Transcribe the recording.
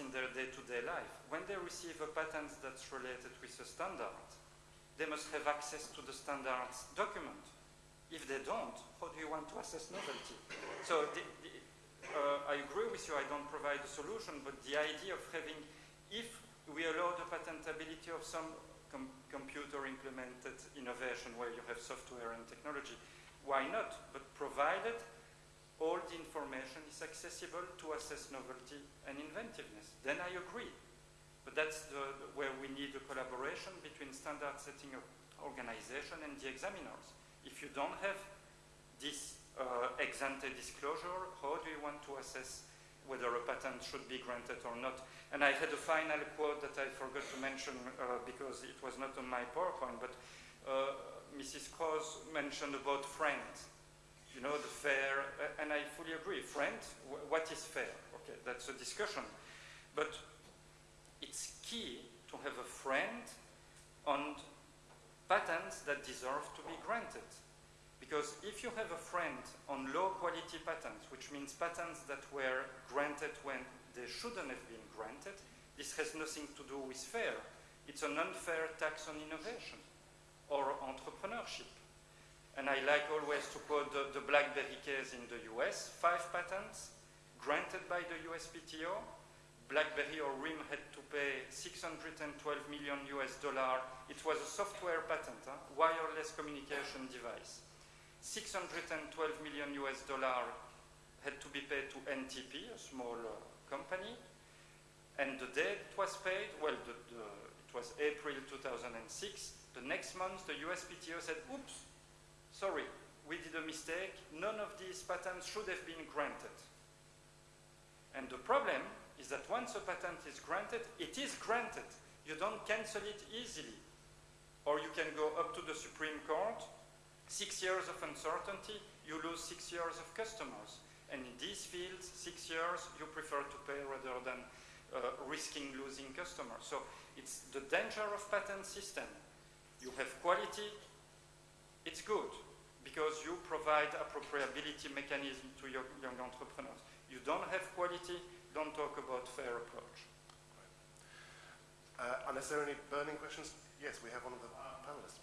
in their day-to-day -day life, when they receive a patent that's related with a standard, they must have access to the standards document. If they don't, how do you want to assess novelty? So the, the, uh, I agree with you, I don't provide a solution, but the idea of having, if we allow the patentability of some com computer implemented innovation where you have software and technology, why not? But provided all the information is accessible to assess novelty and inventiveness. Then I agree. But that's the, where we need a collaboration between standard setting organization and the examiners. If you don't have this uh, ex ante disclosure, how do you want to assess whether a patent should be granted or not? And I had a final quote that I forgot to mention uh, because it was not on my PowerPoint, but uh, Mrs. Cross mentioned about FRANDs you know, the fair, uh, and I fully agree, FRAND, what is fair? Okay, that's a discussion. But it's key to have a FRAND on patents that deserve to be granted. Because if you have a FRAND on low quality patents, which means patents that were granted when they shouldn't have been granted, this has nothing to do with fair. It's an unfair tax on innovation or entrepreneurship. And I like always to quote the, the BlackBerry case in the US, five patents granted by the USPTO. BlackBerry or RIM had to pay 612 million US dollar. It was a software patent, huh? wireless communication device. 612 million US dollar had to be paid to NTP, a small uh, company. And the day it was paid, well, the, the, it was April 2006. The next month, the USPTO said, oops, sorry, we did a mistake, none of these patents should have been granted. And the problem is that once a patent is granted, it is granted. You don't cancel it easily. Or you can go up to the Supreme Court, six years of uncertainty, you lose six years of customers. And in these fields, six years, you prefer to pay rather than uh, risking losing customers. So it's the danger of patent system. You have quality, it's good because you provide appropriability mechanism to your young entrepreneurs. You don't have quality, don't talk about fair approach. Uh, unless there are any burning questions, yes, we have one of the panelists.